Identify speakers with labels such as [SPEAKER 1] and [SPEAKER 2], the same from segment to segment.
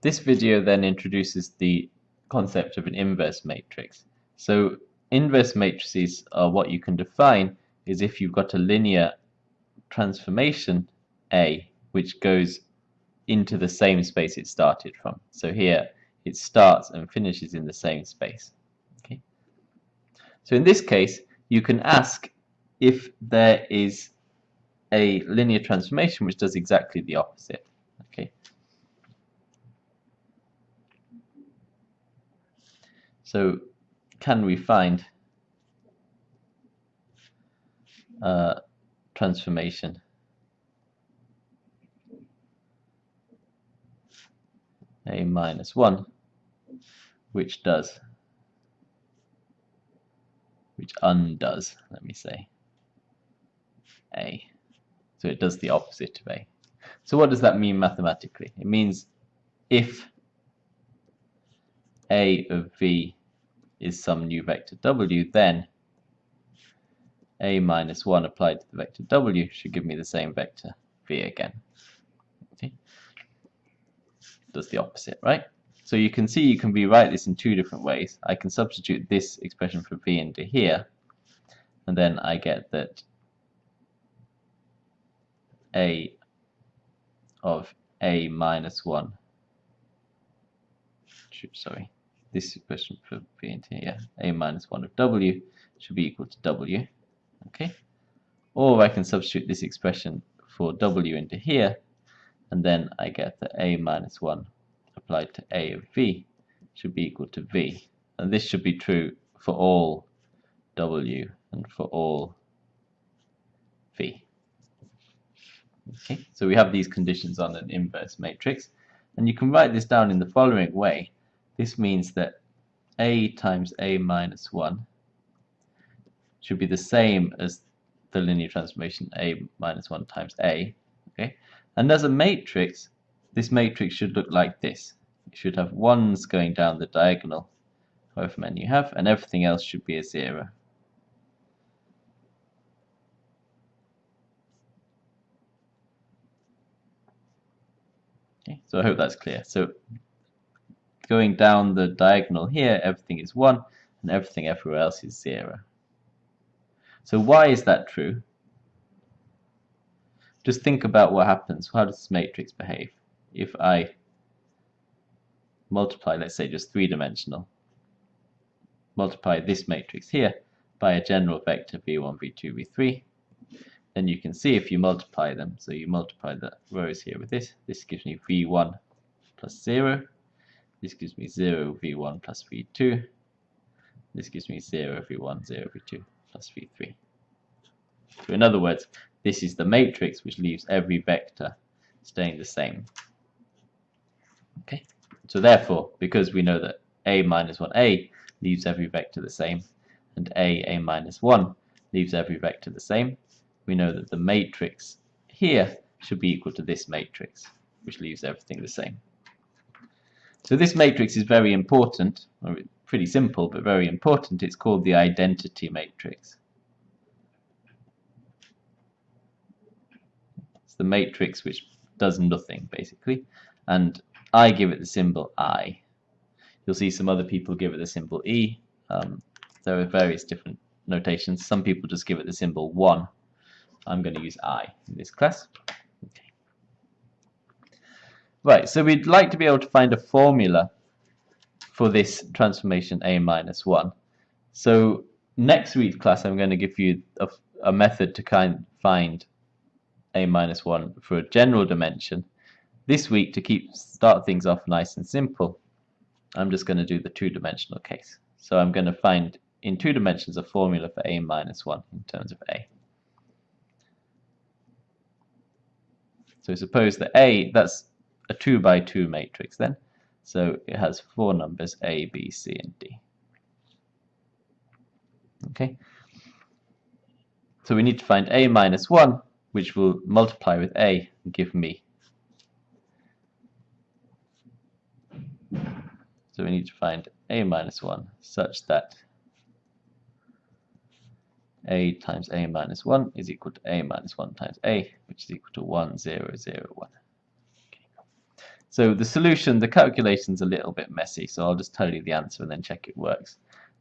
[SPEAKER 1] this video then introduces the concept of an inverse matrix. So inverse matrices are what you can define is if you've got a linear transformation A which goes into the same space it started from. So here it starts and finishes in the same space. Okay. So in this case you can ask if there is a linear transformation which does exactly the opposite. Okay. So can we find a transformation? A minus 1 which does which undoes let me say a. So it does the opposite of a. So what does that mean mathematically? It means if a of v is some new vector w then a minus 1 applied to the vector w should give me the same vector v again does the opposite, right? So you can see you can rewrite this in two different ways. I can substitute this expression for v into here, and then I get that a of a minus 1 sorry this expression for v into here a minus 1 of w should be equal to w okay or I can substitute this expression for w into here and then I get that a minus 1 applied to a of v should be equal to v. And this should be true for all w and for all v. Okay, so we have these conditions on an inverse matrix, and you can write this down in the following way. This means that a times a minus 1 should be the same as the linear transformation a minus 1 times a. Okay, and as a matrix, this matrix should look like this. It should have ones going down the diagonal, however many you have, and everything else should be a zero. Okay, so I hope that's clear. So going down the diagonal here, everything is 1, and everything everywhere else is 0. So why is that true? just think about what happens. How does this matrix behave? If I multiply, let's say just three-dimensional, multiply this matrix here by a general vector v1, v2, v3, then you can see if you multiply them, so you multiply the rows here with this, this gives me v1 plus 0, this gives me 0 v1 plus v2, this gives me 0 v1, 0 v2 plus v3. So in other words, this is the matrix which leaves every vector staying the same. Okay, so therefore, because we know that a minus 1a leaves every vector the same, and a, a minus 1 leaves every vector the same, we know that the matrix here should be equal to this matrix, which leaves everything the same. So this matrix is very important, or pretty simple, but very important. It's called the identity matrix. It's the matrix which does nothing basically and I give it the symbol I you'll see some other people give it the symbol E um, there are various different notations some people just give it the symbol 1 I'm going to use I in this class. Right so we'd like to be able to find a formula for this transformation A minus 1 so next week's class I'm going to give you a, a method to kind find a minus 1 for a general dimension. This week, to keep start things off nice and simple, I'm just going to do the two-dimensional case. So I'm going to find in two dimensions a formula for a minus 1 in terms of a. So suppose that a, that's a 2 by 2 matrix then. So it has four numbers a, b, c, and d. Okay. So we need to find a minus 1 which will multiply with a and give me. So we need to find a minus 1 such that a times a minus 1 is equal to a minus 1 times a, which is equal to 1, 0, 0, 1. So the solution, the calculation's a little bit messy, so I'll just tell you the answer and then check it works.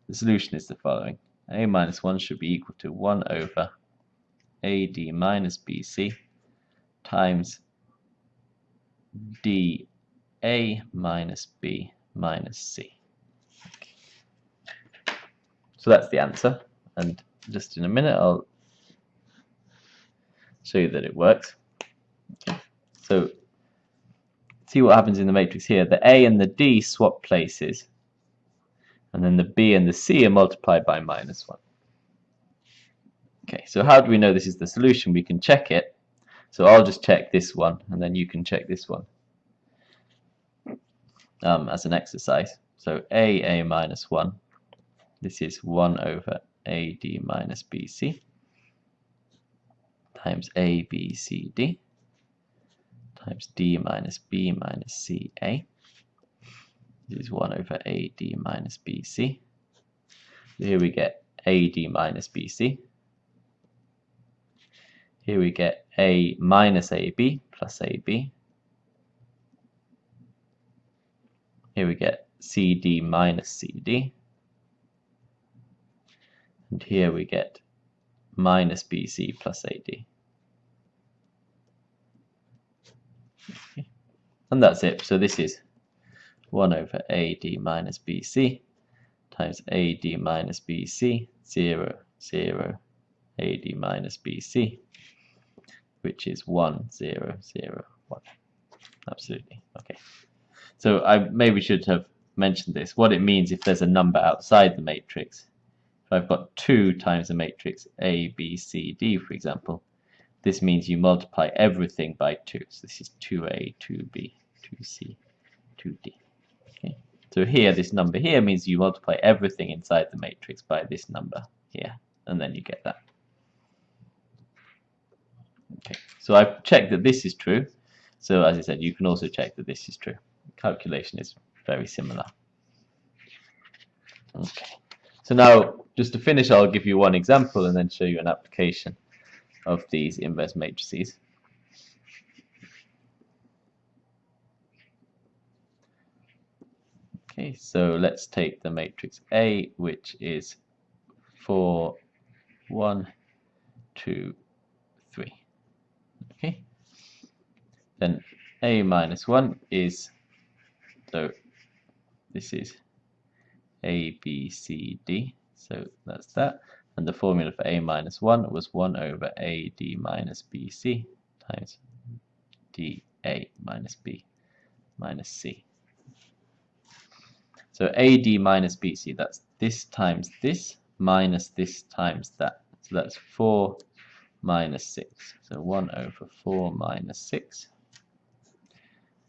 [SPEAKER 1] The solution is the following. a minus 1 should be equal to 1 over ad minus bc times dA minus b minus c. So that's the answer, and just in a minute I'll show you that it works. So see what happens in the matrix here. The A and the D swap places, and then the B and the C are multiplied by minus 1. Okay, so how do we know this is the solution? We can check it. So I'll just check this one, and then you can check this one um, as an exercise. So A, A minus 1, this is 1 over AD minus BC times A, B, C, D times D minus B minus CA. This is 1 over AD minus BC. Here we get AD minus BC. Here we get A minus AB plus AB. Here we get CD minus CD. And here we get minus BC plus AD. Okay. And that's it. So this is 1 over AD minus BC times AD minus BC, 0, 0, AD minus BC, which is 1, 0, 0, 1. Absolutely. Okay. So I maybe should have mentioned this. What it means if there's a number outside the matrix. If I've got 2 times the matrix A, B, C, D, for example, this means you multiply everything by 2. So this is 2A, 2B, 2C, 2D. Okay. So here, this number here means you multiply everything inside the matrix by this number here, and then you get that. Okay, so I've checked that this is true. So as I said, you can also check that this is true. Calculation is very similar. Okay, so now just to finish, I'll give you one example and then show you an application of these inverse matrices. Okay, so let's take the matrix A, which is 4, 1, 2, 3. Okay, then A minus 1 is, so this is A, B, C, D, so that's that and the formula for a minus 1 was 1 over AD minus BC times DA minus B minus C. So AD minus BC, that's this times this minus this times that. So that's 4 minus 6. So 1 over 4 minus 6.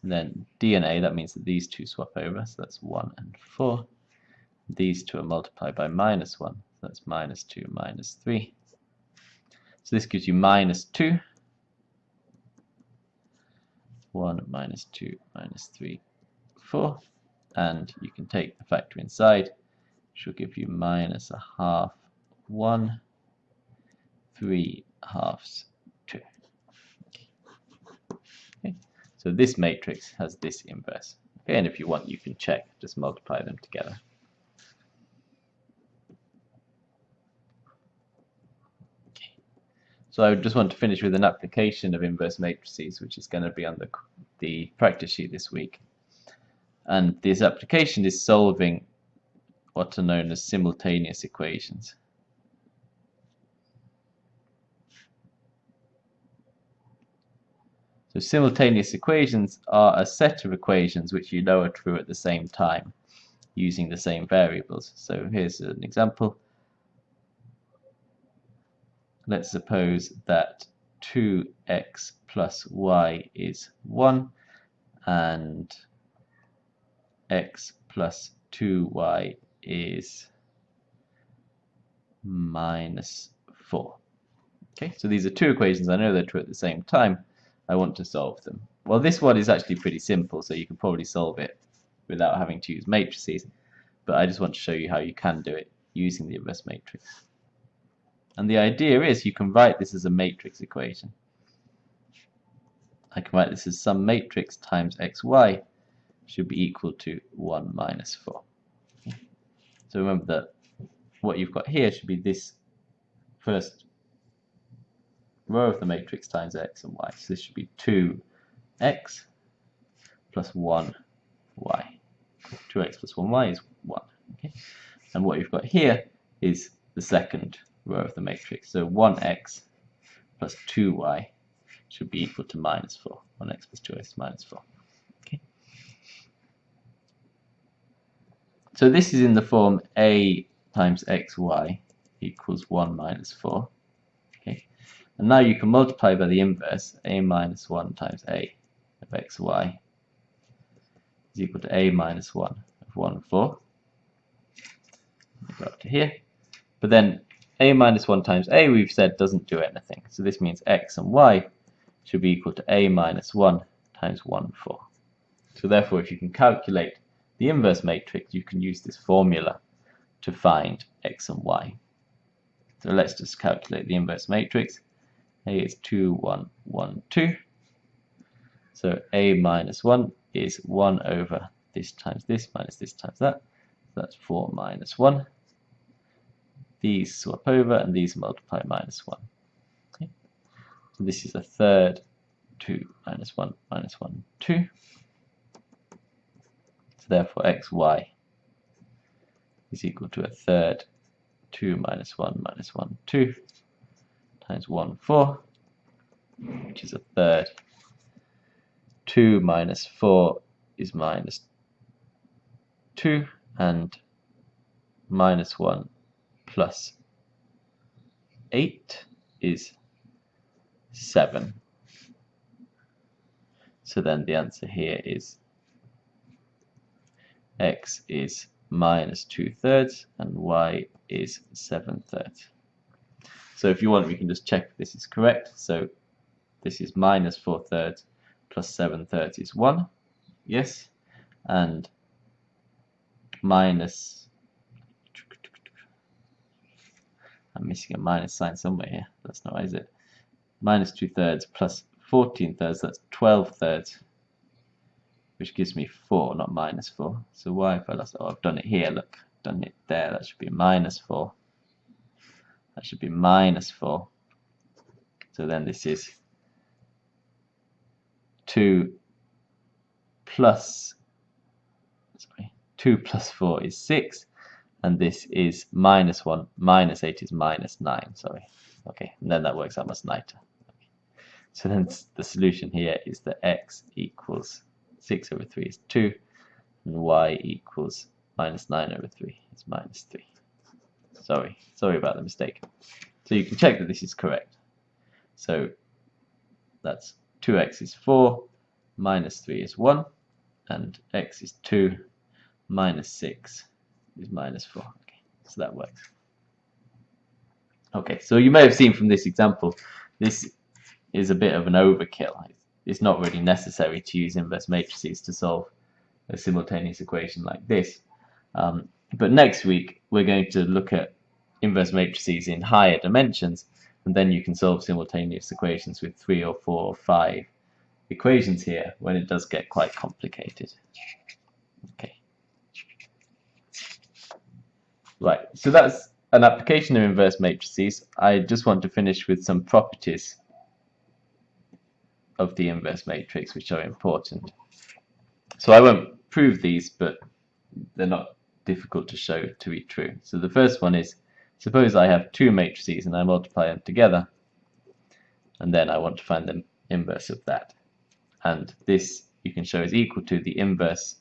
[SPEAKER 1] And then D and A, that means that these two swap over, so that's 1 and 4. These two are multiplied by minus 1, that's minus 2 minus 3. So this gives you minus 2. 1 minus 2 minus 3, 4. And you can take the factor inside, which will give you minus a half 1, 3 halves 2. Okay. So this matrix has this inverse. Okay, and if you want, you can check, just multiply them together. So I just want to finish with an application of inverse matrices, which is going to be on the, the practice sheet this week. And this application is solving what are known as simultaneous equations. So simultaneous equations are a set of equations which you know are true at the same time using the same variables. So here's an example let's suppose that 2x plus y is 1 and x plus 2y is minus 4. Okay, so these are two equations. I know they're true at the same time. I want to solve them. Well, this one is actually pretty simple, so you can probably solve it without having to use matrices. But I just want to show you how you can do it using the inverse matrix. And the idea is you can write this as a matrix equation. I can write this as some matrix times xy should be equal to 1 minus 4. So remember that what you've got here should be this first row of the matrix times x and y. So this should be 2x plus 1y. 2x plus 1y is 1. Okay? And what you've got here is the second row of the matrix. So 1x plus 2y should be equal to minus 4. 1x plus 2y is minus 4. Okay. So this is in the form a times xy equals 1 minus 4. Okay. And now you can multiply by the inverse, a minus 1 times a of xy is equal to a minus 1 of 1 4. Go up to here. But then a minus 1 times a, we've said, doesn't do anything. So this means x and y should be equal to a minus 1 times 1, 4. So therefore, if you can calculate the inverse matrix, you can use this formula to find x and y. So let's just calculate the inverse matrix. A is 2, 1, 1, 2. So A minus 1 is 1 over this times this minus this times that. So that's 4 minus 1. These swap over and these multiply minus 1. Okay. So this is a third 2 minus 1 minus 1, 2. So therefore xy is equal to a third 2 minus 1 minus 1, 2 times 1, 4, which is a third. 2 minus 4 is minus 2, and minus 1 plus 8 is 7. So then the answer here is x is minus 2 thirds and y is 7 thirds. So if you want, we can just check this is correct. So this is minus 4 thirds plus 7 thirds is 1. Yes. And minus... I'm missing a minus sign somewhere here. That's not right, is it? Minus 2 thirds plus 14 thirds, that's 12 thirds which gives me 4, not minus 4. So why if I lost, oh, I've done it here, look, done it there, that should be minus 4. That should be minus 4. So then this is 2 plus, sorry, 2 plus 4 is 6, and this is minus 1, minus 8 is minus 9, sorry. Okay, and then that works out much nicer. So then the solution here is that x equals 6 over 3 is 2, and y equals minus 9 over 3 is minus 3. Sorry, sorry about the mistake. So you can check that this is correct. So that's 2x is 4, minus 3 is 1, and x is 2, minus 6 is minus 4. Okay, so that works. Okay, so you may have seen from this example, this is a bit of an overkill it's not really necessary to use inverse matrices to solve a simultaneous equation like this. Um, but next week we're going to look at inverse matrices in higher dimensions and then you can solve simultaneous equations with three or four or five equations here when it does get quite complicated. Okay. Right, so that's an application of inverse matrices. I just want to finish with some properties of the inverse matrix which are important. So I won't prove these, but they're not difficult to show to be true. So the first one is, suppose I have two matrices and I multiply them together, and then I want to find the inverse of that. And this you can show is equal to the inverse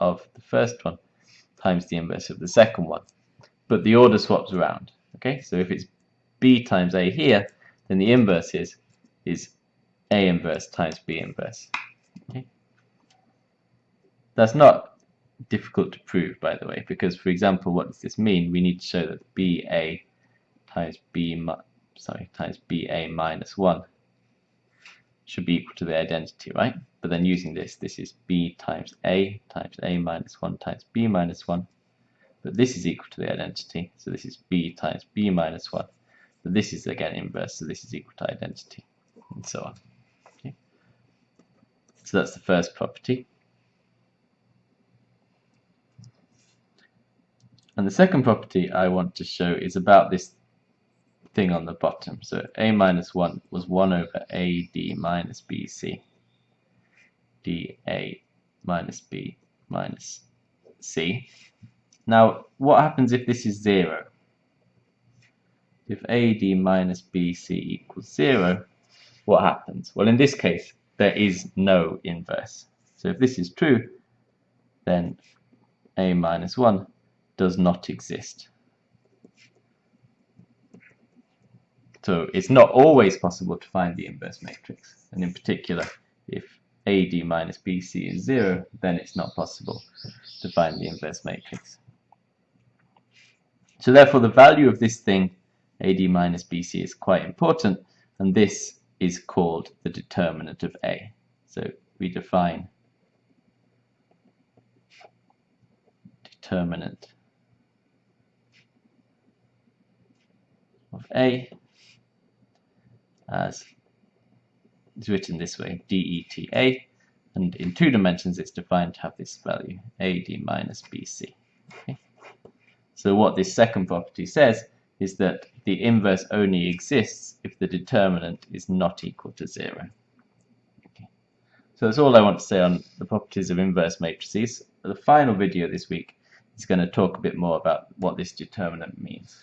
[SPEAKER 1] of the first one times the inverse of the second one. But the order swaps around. Okay, so if it's b times a here, then the inverse is is a inverse times B inverse. Okay. That's not difficult to prove, by the way, because, for example, what does this mean? We need to show that BA times B, sorry, times BA minus 1 should be equal to the identity, right? But then using this, this is B times A times A minus 1 times B minus 1. But this is equal to the identity, so this is B times B minus 1. But this is again inverse, so this is equal to identity, and so on. So that's the first property. And the second property I want to show is about this thing on the bottom. So a minus 1 was 1 over AD minus BC. dA minus B minus C. Now, what happens if this is 0? If AD minus BC equals 0, what happens? Well, in this case, there is no inverse. So if this is true, then A minus 1 does not exist. So it's not always possible to find the inverse matrix. And in particular, if AD minus BC is 0, then it's not possible to find the inverse matrix. So therefore, the value of this thing, AD minus BC, is quite important, and this is called the determinant of A. So we define determinant of A as is written this way, dETA, and in two dimensions it's defined to have this value, AD minus BC. So what this second property says is that the inverse only exists if the determinant is not equal to zero. Okay. So that's all I want to say on the properties of inverse matrices. The final video this week is going to talk a bit more about what this determinant means.